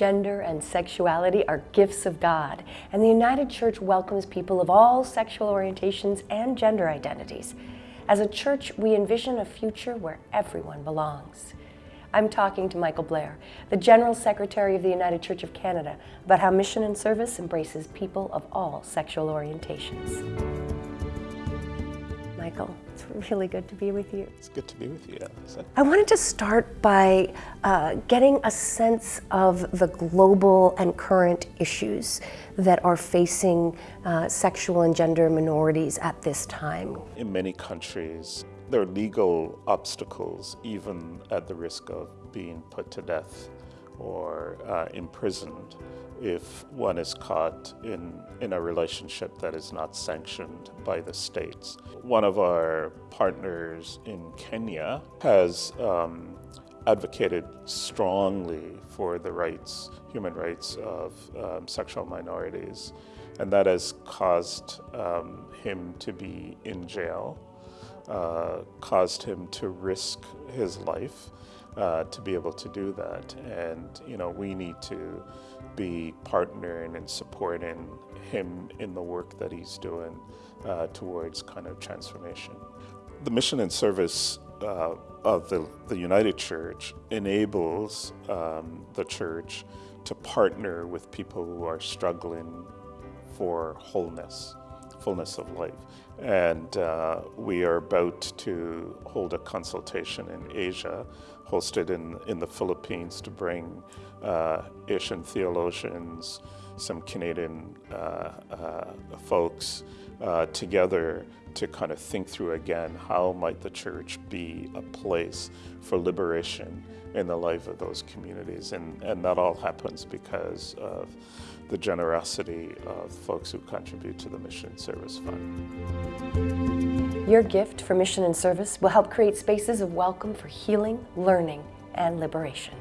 gender, and sexuality are gifts of God, and the United Church welcomes people of all sexual orientations and gender identities. As a church, we envision a future where everyone belongs. I'm talking to Michael Blair, the General Secretary of the United Church of Canada, about how mission and service embraces people of all sexual orientations. Michael, it's really good to be with you. It's good to be with you. I wanted to start by uh, getting a sense of the global and current issues that are facing uh, sexual and gender minorities at this time. In many countries, there are legal obstacles, even at the risk of being put to death or uh, imprisoned if one is caught in, in a relationship that is not sanctioned by the states. One of our partners in Kenya has um, advocated strongly for the rights, human rights of um, sexual minorities, and that has caused um, him to be in jail uh, caused him to risk his life uh, to be able to do that. And, you know, we need to be partnering and supporting him in the work that he's doing uh, towards kind of transformation. The mission and service uh, of the, the United Church enables um, the church to partner with people who are struggling for wholeness fullness of life. And uh, we are about to hold a consultation in Asia, hosted in, in the Philippines to bring uh, Asian theologians, some Canadian uh, uh folks uh, together to kind of think through again how might the church be a place for liberation in the life of those communities. And, and that all happens because of the generosity of folks who contribute to the Mission Service Fund. Your gift for mission and service will help create spaces of welcome for healing, learning, and liberation.